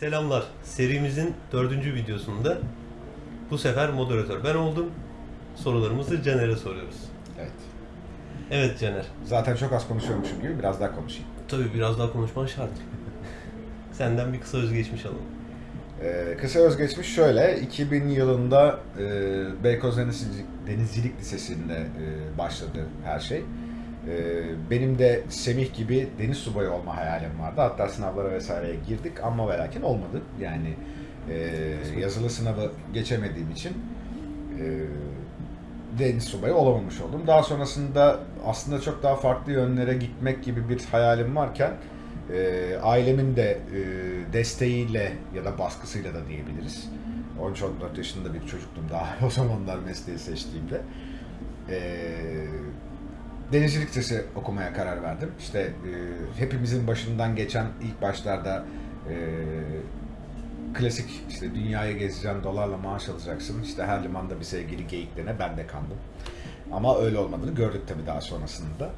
Selamlar. Serimizin dördüncü videosunda bu sefer moderatör ben oldum. Sorularımızı Caner'e soruyoruz. Evet. Evet Caner. Zaten çok az konuşuyormuşum gibi biraz daha konuşayım. Tabii biraz daha konuşman şart. Senden bir kısa özgeçmiş alalım. Ee, kısa özgeçmiş şöyle. 2000 yılında e, Beykoz Denizcilik, Denizcilik Lisesi'nde e, başladı her şey. E, benim de Semih gibi deniz subayı olma hayalim vardı. Hatta sınavlara vesaireye girdik ama ve lakin olmadı. Yani e, yazılı sınavı geçemediğim için e, deniz subayı olamamış oldum. Daha sonrasında aslında çok daha farklı yönlere gitmek gibi bir hayalim varken e, ailemin de e, desteğiyle ya da baskısıyla da diyebiliriz. 13-14 yaşında bir çocuktum daha o zamanlar mesleği seçtiğimde. E, denizcilik lisesi okumaya karar verdim. İşte e, hepimizin başından geçen ilk başlarda e, klasik işte dünyayı gezeceksin, dolarla maaş alacaksın. İşte her limanda bir sevgili geyiklerine ben de kandım. Ama öyle olmadığını gördük tabii daha sonrasında.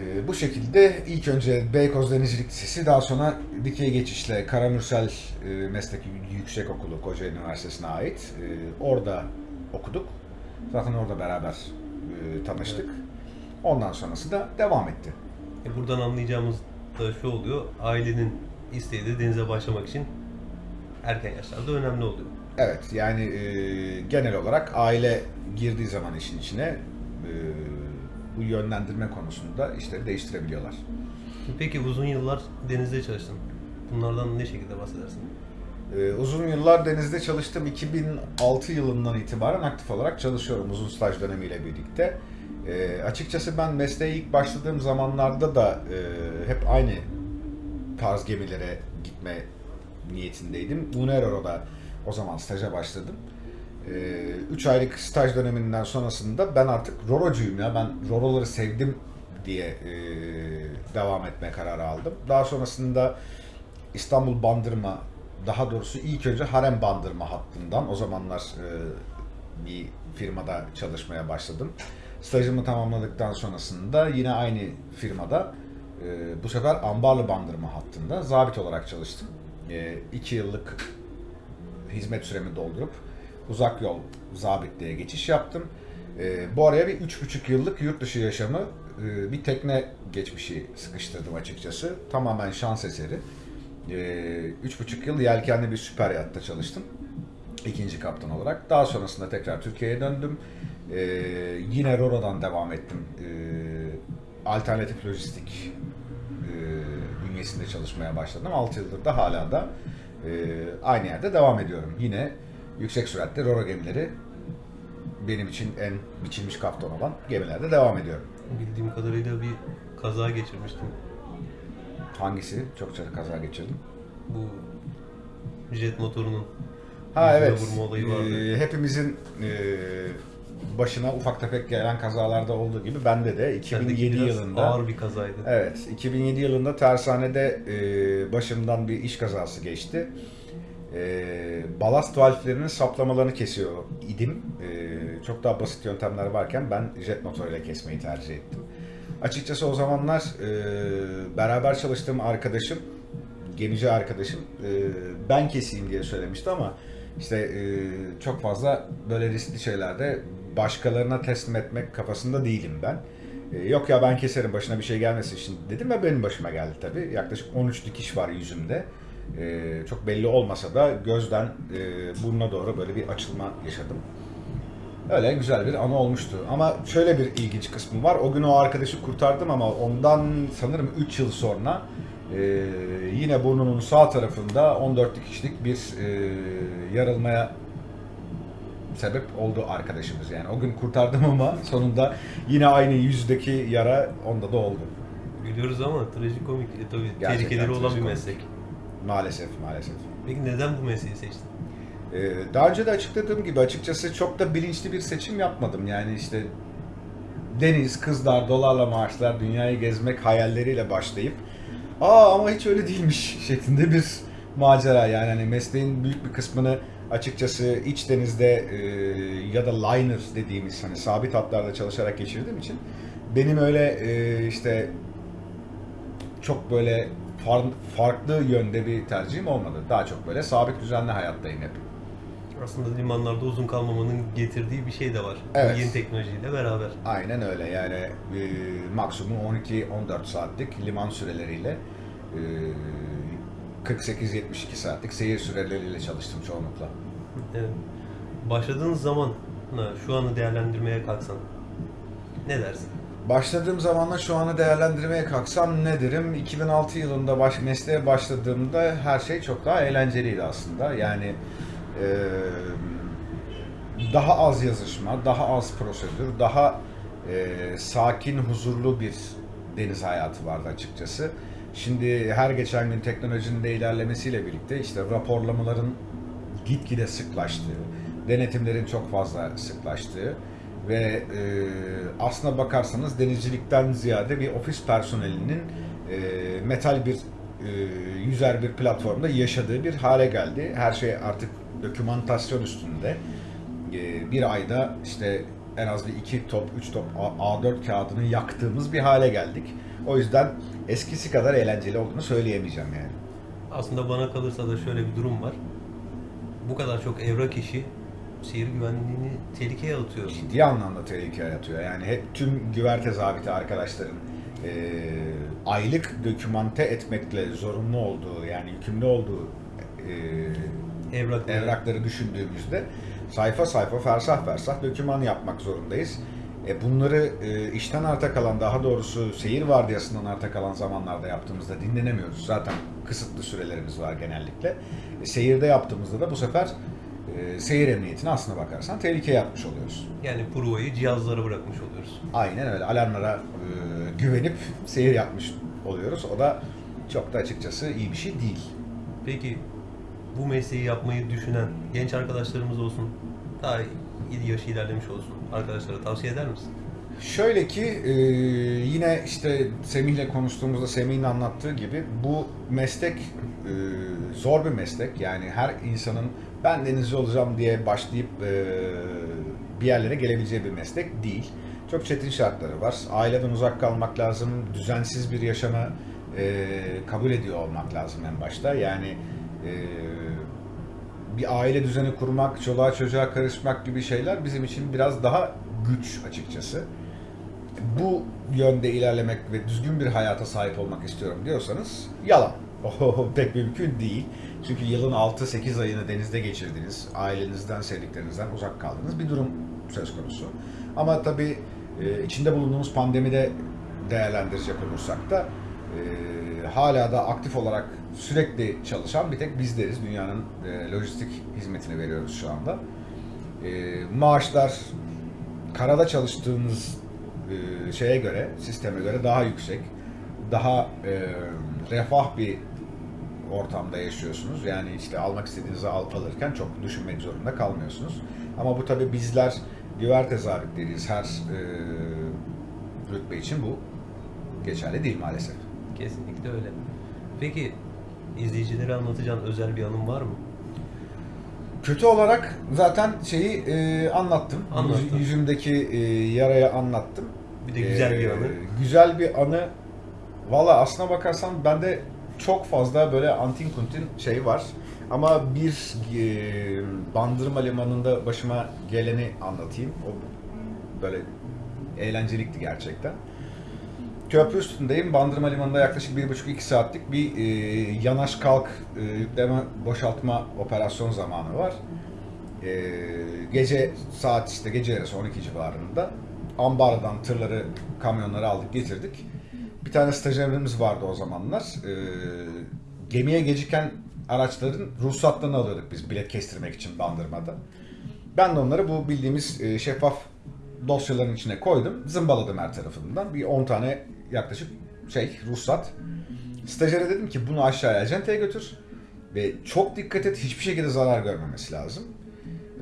Ee, bu şekilde ilk önce Beykoz Denizcilik Lisesi, daha sonra dikey geçişle Karamürsel e, Meslek Yüksek Okulu Kocaeli Üniversitesi'ne ait. E, orada okuduk. Zaten orada beraber e, tanıştık. Ondan sonrası da devam etti. E buradan anlayacağımız da şu oluyor. Ailenin isteği de denize başlamak için erken yaşlarda önemli oluyor. Evet yani e, genel olarak aile girdiği zaman işin içine e, bu yönlendirme konusunda işleri değiştirebiliyorlar. Peki uzun yıllar denizde çalıştın. Bunlardan ne şekilde bahsedersin? Ee, uzun yıllar denizde çalıştım. 2006 yılından itibaren aktif olarak çalışıyorum uzun staj dönemiyle birlikte. Ee, açıkçası ben mesleğe ilk başladığım zamanlarda da e, hep aynı tarz gemilere gitme niyetindeydim. Unero'da o zaman staja başladım. 3 aylık staj döneminden sonrasında ben artık Rorocuyum ya ben Roroları sevdim diye e, devam etme kararı aldım. Daha sonrasında İstanbul Bandırma daha doğrusu ilk önce Harem Bandırma hattından o zamanlar e, bir firmada çalışmaya başladım. Stajımı tamamladıktan sonrasında yine aynı firmada e, bu sefer Ambarlı Bandırma hattında zabit olarak çalıştım. 2 yıllık hizmet süremi doldurup uzak yol zabitliğe geçiş yaptım. E, bu araya bir üç buçuk yıllık yurt dışı yaşamı e, bir tekne geçmişi sıkıştırdım açıkçası. Tamamen şans eseri. E, üç buçuk yıl yelkenli bir süper yatta çalıştım. ikinci kaptan olarak. Daha sonrasında tekrar Türkiye'ye döndüm. E, yine Roro'dan devam ettim. E, alternatif lojistik e, bünyesinde çalışmaya başladım. 6 yıldır da hala da e, aynı yerde devam ediyorum. Yine yüksek süratli Roro gemileri benim için en biçilmiş kaptan olan gemilerde devam ediyorum. Bildiğim kadarıyla bir kaza geçirmiştim. Hangisi? Çokça da kaza geçirdim. Bu jet motorunun Ha evet. vurma olayı vardı. Ee, hepimizin e, başına ufak tefek gelen kazalarda olduğu gibi bende de 2007 Sendeki biraz yılında ağır bir kazaydı. Evet, 2007 yılında tersanede e, başımdan bir iş kazası geçti. E, balast valflerinin saplamalarını kesiyor idim. E, çok daha basit yöntemler varken ben jet motoruyla kesmeyi tercih ettim. Açıkçası o zamanlar e, beraber çalıştığım arkadaşım, gemici arkadaşım e, ben keseyim diye söylemişti ama işte e, çok fazla böyle riskli şeylerde başkalarına teslim etmek kafasında değilim ben. E, yok ya ben keserim başına bir şey gelmesin şimdi dedim ve benim başıma geldi tabii. Yaklaşık 13 dikiş var yüzümde. E, çok belli olmasa da gözden e, burnuna doğru böyle bir açılma yaşadım. Öyle güzel bir anı olmuştu. Ama şöyle bir ilginç kısmı var. O gün o arkadaşı kurtardım ama ondan sanırım 3 yıl sonra e, yine burnunun sağ tarafında 14 dikişlik bir e, yarılmaya sebep oldu arkadaşımız. Yani o gün kurtardım ama sonunda yine aynı yüzdeki yara onda da oldu. Gülüyoruz ama trajikomik. E, tabii Gerçekten tehlikeleri olan bir trajikomik. meslek. Maalesef maalesef. Peki neden bu mesleği seçtin? Ee, daha önce de açıkladığım gibi açıkçası çok da bilinçli bir seçim yapmadım. Yani işte deniz, kızlar, dolarla maaşlar, dünyayı gezmek hayalleriyle başlayıp aa ama hiç öyle değilmiş şeklinde bir macera. Yani hani mesleğin büyük bir kısmını açıkçası iç denizde e, ya da liner dediğimiz hani sabit hatlarda çalışarak geçirdiğim için benim öyle e, işte çok böyle far- farklı yönde bir tercihim olmadı. Daha çok böyle sabit düzenli hayattayım hep. Aslında limanlarda uzun kalmamanın getirdiği bir şey de var. Evet. Yeni teknolojiyle beraber. Aynen öyle yani e, maksimum 12-14 saatlik liman süreleriyle e, 48-72 saatlik seyir süreleriyle çalıştım çoğunlukla. Evet. Başladığın zaman şu anı değerlendirmeye kalksan ne dersin? Başladığım zamanla şu anı değerlendirmeye kalksam ne derim? 2006 yılında baş, mesleğe başladığımda her şey çok daha eğlenceliydi aslında. Yani e, daha az yazışma, daha az prosedür, daha e, sakin, huzurlu bir deniz hayatı vardı açıkçası. Şimdi her geçen gün teknolojinin de ilerlemesiyle birlikte işte raporlamaların gitgide sıklaştığı, denetimlerin çok fazla sıklaştığı ve e, aslına bakarsanız denizcilikten ziyade bir ofis personelinin e, metal bir e, yüzer bir platformda yaşadığı bir hale geldi. Her şey artık dokümantasyon üstünde. E, bir ayda işte en az bir iki top, üç top A- A4 kağıdını yaktığımız bir hale geldik. O yüzden eskisi kadar eğlenceli olduğunu söyleyemeyeceğim yani. Aslında bana kalırsa da şöyle bir durum var. Bu kadar çok evrak işi seyir güvenliğini tehlikeye atıyor. ciddi anlamda tehlike yaratıyor. Yani hep tüm güverte zabiti arkadaşların e, aylık dokümante etmekle zorunlu olduğu yani yükümlü olduğu e, Evrak evrakları düşündüğümüzde sayfa sayfa fersah fersah doküman yapmak zorundayız. E bunları e, işten arta kalan daha doğrusu seyir vardiyasından arta kalan zamanlarda yaptığımızda dinlenemiyoruz. Zaten kısıtlı sürelerimiz var genellikle. E, seyirde yaptığımızda da bu sefer e, seyir emniyetine aslına bakarsan tehlikeye atmış oluyoruz. Yani provayı cihazlara bırakmış oluyoruz. Aynen öyle. Alarmlara e, güvenip seyir yapmış oluyoruz. O da çok da açıkçası iyi bir şey değil. Peki bu mesleği yapmayı düşünen genç arkadaşlarımız olsun, daha iyi yaşı ilerlemiş olsun arkadaşlara tavsiye eder misin? Şöyle ki e, yine işte Semih'le konuştuğumuzda Semih'in anlattığı gibi bu meslek e, zor bir meslek. Yani her insanın ben denizci olacağım diye başlayıp e, bir yerlere gelebileceği bir meslek değil. Çok çetin şartları var. Aileden uzak kalmak lazım. Düzensiz bir yaşamı kabul ediyor olmak lazım en başta. Yani bir aile düzeni kurmak, çoluğa çocuğa karışmak gibi şeyler bizim için biraz daha güç açıkçası. Bu yönde ilerlemek ve düzgün bir hayata sahip olmak istiyorum diyorsanız yalan. O pek mümkün değil. Çünkü yılın 6-8 ayını denizde geçirdiniz, ailenizden, sevdiklerinizden uzak kaldığınız bir durum söz konusu. Ama tabii e, içinde bulunduğumuz pandemide değerlendirecek olursak da e, hala da aktif olarak sürekli çalışan bir tek bizleriz. Dünyanın e, lojistik hizmetini veriyoruz şu anda. E, maaşlar karada çalıştığımız e, şeye göre, sisteme göre daha yüksek. Daha e, refah bir ortamda yaşıyorsunuz. Yani işte almak istediğinizi al, alırken çok düşünmek zorunda kalmıyorsunuz. Ama bu tabi bizler güverte zabitleriyiz. Her e, rütbe için bu geçerli değil maalesef. Kesinlikle öyle. Peki izleyicilere anlatacağın özel bir anın var mı? Kötü olarak zaten şeyi e, anlattım. Anlattın. Yüz- Yüzümdeki e, yaraya anlattım. Bir de güzel bir E, anı. Güzel bir anı. Valla aslına bakarsan bende çok fazla böyle antin kuntin şey var. Ama bir e, bandırma limanında başıma geleni anlatayım. O böyle eğlencelikti gerçekten. Köprü üstündeyim. Bandırma Limanı'nda yaklaşık 1,5-2 saatlik bir e, yanaş kalk e, yükleme boşaltma operasyon zamanı var. E, gece saat işte gece yarısı 12 civarında ambardan tırları, kamyonları aldık getirdik. Bir tane stajyerimiz vardı o zamanlar. E, gemiye geciken araçların ruhsatlarını alıyorduk biz bilet kestirmek için bandırmada. Ben de onları bu bildiğimiz e, şeffaf dosyaların içine koydum. Zımbaladım her tarafından. Bir 10 tane yaklaşık şey ruhsat. Stajyere dedim ki bunu aşağıya acenteye götür. Ve çok dikkat et hiçbir şekilde zarar görmemesi lazım.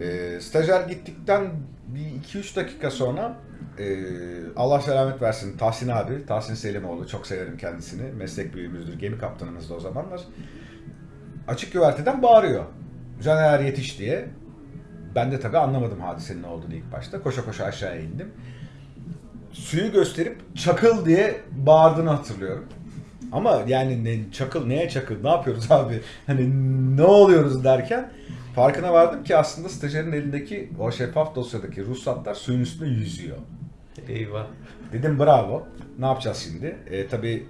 E, stajyer gittikten bir 2-3 dakika sonra e, Allah selamet versin Tahsin abi, Tahsin Selimoğlu çok severim kendisini. Meslek büyüğümüzdür, gemi kaptanımızdı o zamanlar. Açık güverteden bağırıyor. Caner yetiş diye. Ben de tabii anlamadım hadisenin ne olduğunu ilk başta. Koşa koşa aşağıya indim. Suyu gösterip çakıl diye bağırdığını hatırlıyorum. Ama yani ne, çakıl neye çakıl ne yapıyoruz abi hani ne oluyoruz derken farkına vardım ki aslında stajyerin elindeki o şeffaf dosyadaki ruhsatlar suyun üstünde yüzüyor. Eyvah. Dedim bravo. Ne yapacağız şimdi? E, tabii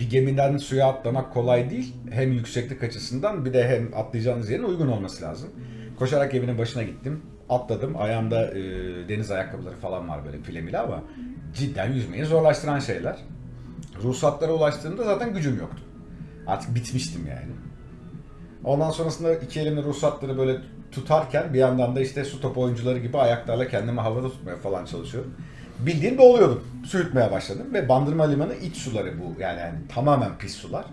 bir gemiden suya atlamak kolay değil. Hem yükseklik açısından bir de hem atlayacağınız yerin uygun olması lazım. Koşarak geminin başına gittim. Atladım. Ayağımda e, deniz ayakkabıları falan var böyle filemili ama cidden yüzmeyi zorlaştıran şeyler. Ruhsatlara ulaştığımda zaten gücüm yoktu. Artık bitmiştim yani. Ondan sonrasında iki elimle ruhsatları böyle tutarken bir yandan da işte su topu oyuncuları gibi ayaklarla kendimi havada tutmaya falan çalışıyorum. Bildiğin boğuluyordum. Su yutmaya başladım ve Bandırma Limanı iç suları bu. Yani, yani tamamen pis sular.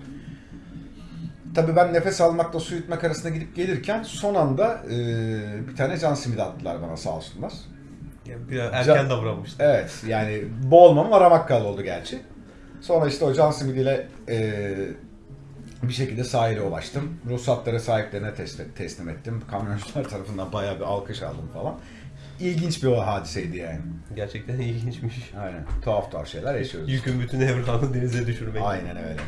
Tabii ben nefes almakla su yutmak arasında gidip gelirken son anda e, bir tane can simidi attılar bana sağ olsunlar. Biraz erken Can- davranmıştın. Evet yani boğulmam aramak kaldı oldu gerçi. Sonra işte o can simidiyle e, bir şekilde sahile ulaştım. Ruhsatları sahiplerine teslim, teslim ettim. Kamyoncular tarafından bayağı bir alkış aldım falan. İlginç bir o hadiseydi yani. Gerçekten ilginçmiş. Aynen. Tuhaf tuhaf şeyler yaşıyoruz. Yükün bütün evranı denize düşürmek. Aynen öyle.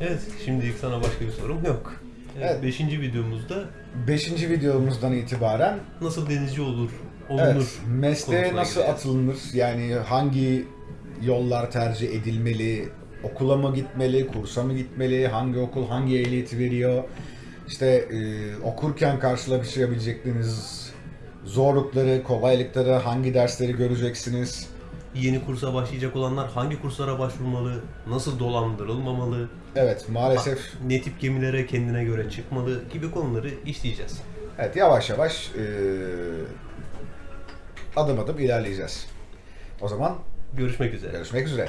Evet, şimdilik sana başka bir sorum yok. Evet, Evet. Beşinci videomuzda Beşinci videomuzdan itibaren nasıl denizci olur, olunur? evet, mesleğe nasıl gireceğiz. atılınır? Yani hangi yollar tercih edilmeli? Okula mı gitmeli? Kursa mı gitmeli? Hangi okul hangi ehliyeti veriyor? İşte e, okurken karşılaşabilecekleriniz zorlukları, kolaylıkları, hangi dersleri göreceksiniz? Yeni kursa başlayacak olanlar hangi kurslara başvurmalı, nasıl dolandırılmamalı, Evet maalesef ne tip gemilere kendine göre çıkmalı gibi konuları işleyeceğiz. evet yavaş yavaş e, adım adım ilerleyeceğiz. O zaman Görüşmek üzere. görüşmek üzere.